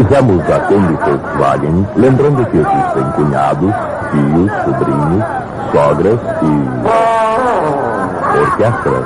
Fizemos a Kombi Volkswagen, lembrando que existem cunhados, tios, sobrinhos, sogras e orquestras.